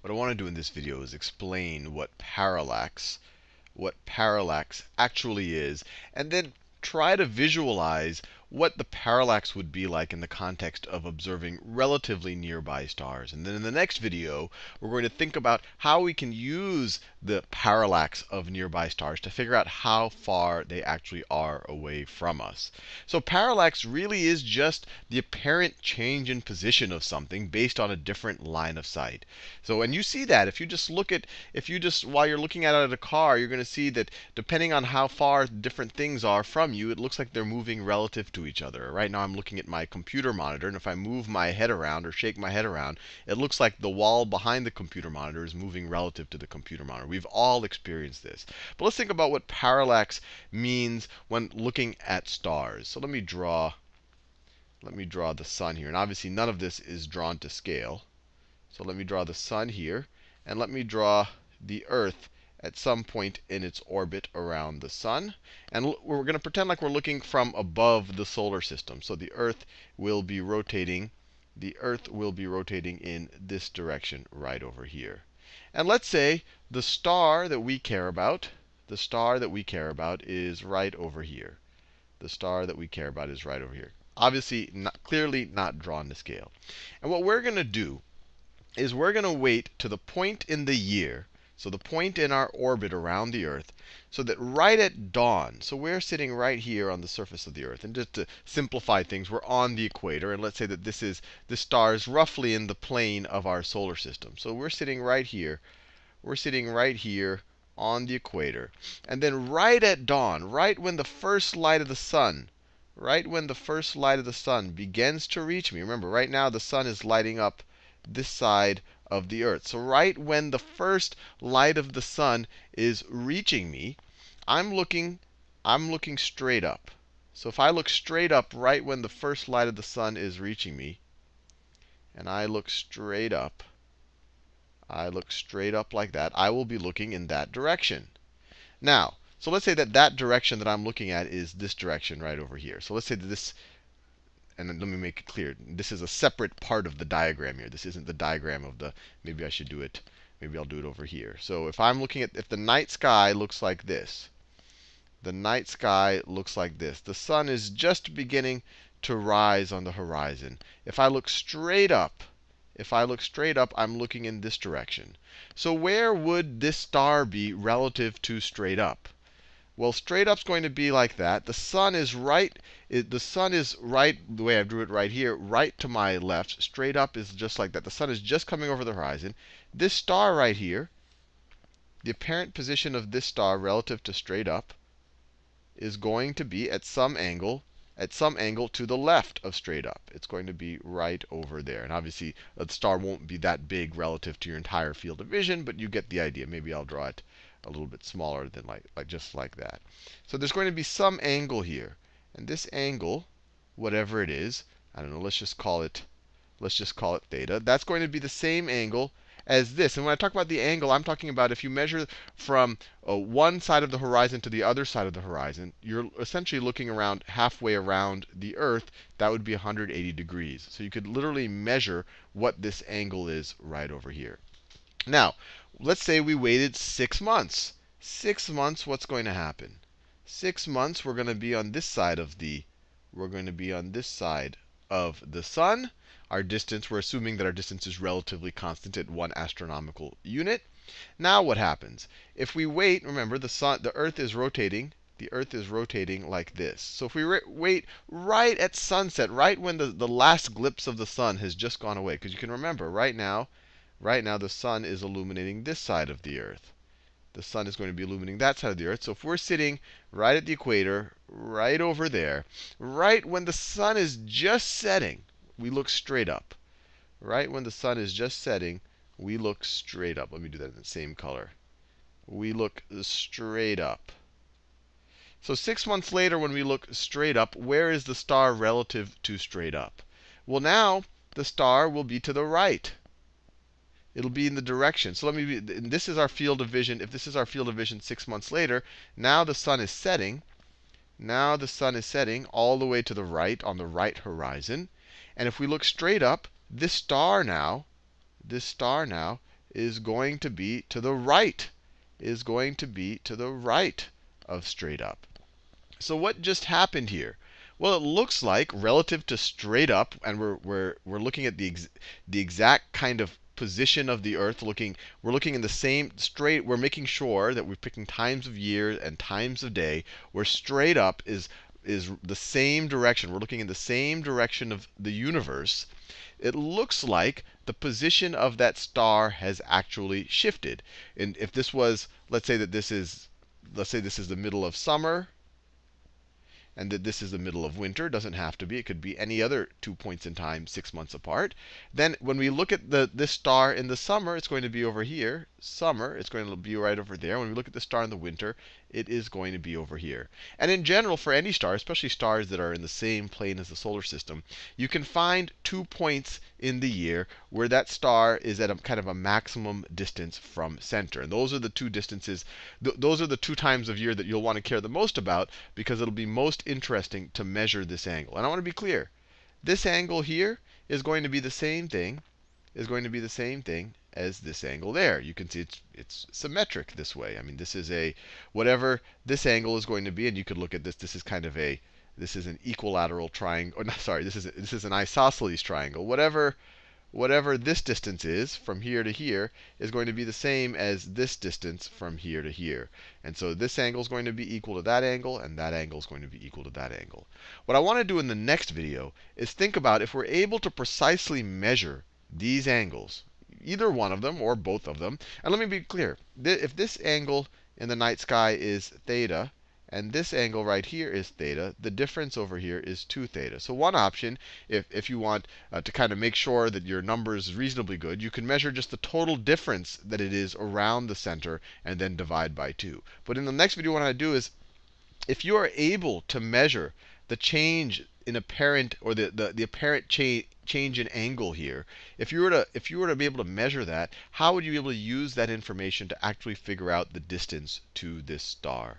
what I want to do in this video is explain what parallax, what parallax actually is, and then try to visualize what the parallax would be like in the context of observing relatively nearby stars. And then in the next video, we're going to think about how we can use the parallax of nearby stars to figure out how far they actually are away from us. So parallax really is just the apparent change in position of something based on a different line of sight. So and you see that if you just look at if you just while you're looking at it at a car, you're going to see that depending on how far different things are from you, it looks like they're moving relative to to each other. Right now I'm looking at my computer monitor, and if I move my head around or shake my head around, it looks like the wall behind the computer monitor is moving relative to the computer monitor. We've all experienced this. But let's think about what parallax means when looking at stars. So let me draw let me draw the sun here. And obviously none of this is drawn to scale. So let me draw the sun here, and let me draw the earth at some point in its orbit around the sun. And we're going to pretend like we're looking from above the solar system. So the Earth will be rotating. The Earth will be rotating in this direction right over here. And let's say the star that we care about, the star that we care about is right over here. The star that we care about is right over here. Obviously, not, clearly not drawn to scale. And what we're going to do is we're going to wait to the point in the year so the point in our orbit around the Earth, so that right at dawn, so we're sitting right here on the surface of the Earth. And just to simplify things, we're on the equator. And let's say that this is the star is roughly in the plane of our solar system. So we're sitting right here. We're sitting right here on the equator. And then right at dawn, right when the first light of the sun, right when the first light of the sun begins to reach me. Remember, right now the sun is lighting up this side of the earth. So right when the first light of the sun is reaching me, I'm looking, I'm looking straight up. So if I look straight up right when the first light of the sun is reaching me, and I look straight up, I look straight up like that, I will be looking in that direction. Now, so let's say that that direction that I'm looking at is this direction right over here. So let's say that this and let me make it clear. This is a separate part of the diagram here. This isn't the diagram of the, maybe I should do it, maybe I'll do it over here. So if I'm looking at, if the night sky looks like this, the night sky looks like this. The sun is just beginning to rise on the horizon. If I look straight up, if I look straight up, I'm looking in this direction. So where would this star be relative to straight up? Well, straight up's going to be like that. The sun is right. It, the sun is right, the way I drew it right here, right to my left. Straight up is just like that. The sun is just coming over the horizon. This star right here, the apparent position of this star relative to straight up, is going to be at some angle at some angle to the left of straight up. It's going to be right over there. And obviously, the star won't be that big relative to your entire field of vision, but you get the idea. Maybe I'll draw it a little bit smaller than like, like just like that. So there's going to be some angle here. And this angle, whatever it is, I don't know, let's just call it let's just call it theta. That's going to be the same angle as this. And when I talk about the angle, I'm talking about if you measure from uh, one side of the horizon to the other side of the horizon, you're essentially looking around halfway around the Earth. That would be 180 degrees. So you could literally measure what this angle is right over here. Now, let's say we waited six months. Six months, what's going to happen? Six months, we're going to be on this side of the, we're going to be on this side of the sun. Our distance, we're assuming that our distance is relatively constant at one astronomical unit. Now what happens? If we wait, remember the sun, the Earth is rotating. The Earth is rotating like this. So if we wait right at sunset, right when the, the last glimpse of the sun has just gone away, because you can remember right now, right now the sun is illuminating this side of the Earth. The sun is going to be illuminating that side of the Earth. So if we're sitting right at the equator, right over there, right when the sun is just setting, we look straight up. Right when the sun is just setting, we look straight up. Let me do that in the same color. We look straight up. So six months later, when we look straight up, where is the star relative to straight up? Well, now the star will be to the right it'll be in the direction. So let me be, this is our field of vision. If this is our field of vision six months later, now the sun is setting. Now the sun is setting all the way to the right on the right horizon. And if we look straight up, this star now, this star now is going to be to the right, is going to be to the right of straight up. So what just happened here? Well, it looks like relative to straight up, and we're, we're, we're looking at the, ex the exact kind of position of the Earth. Looking, we're looking in the same straight. We're making sure that we're picking times of year and times of day, where straight up is is the same direction. We're looking in the same direction of the universe. It looks like the position of that star has actually shifted. And if this was, let's say that this is, let's say this is the middle of summer, and that this is the middle of winter. Doesn't have to be. It could be any other two points in time six months apart. Then when we look at the this star in the summer, it's going to be over here. Summer, it's going to be right over there. When we look at the star in the winter, it is going to be over here. And in general, for any star, especially stars that are in the same plane as the solar system, you can find two points in the year where that star is at a kind of a maximum distance from center. And those are the two distances, th those are the two times of year that you'll want to care the most about because it'll be most interesting to measure this angle. And I want to be clear. This angle here is going to be the same thing, is going to be the same thing as this angle there. You can see it's it's symmetric this way. I mean, this is a whatever this angle is going to be, and you could look at this. This is kind of a this is an equilateral triangle. No, sorry, this is this is an isosceles triangle. Whatever whatever this distance is from here to here is going to be the same as this distance from here to here. And so this angle is going to be equal to that angle, and that angle is going to be equal to that angle. What I want to do in the next video is think about if we're able to precisely measure these angles, either one of them or both of them. And let me be clear. If this angle in the night sky is theta, and this angle right here is theta, the difference over here is 2 theta. So one option, if, if you want uh, to kind of make sure that your number is reasonably good, you can measure just the total difference that it is around the center and then divide by 2. But in the next video, what I do is, if you are able to measure the change in apparent, or the, the, the apparent cha change in angle here, if you were to if you were to be able to measure that, how would you be able to use that information to actually figure out the distance to this star?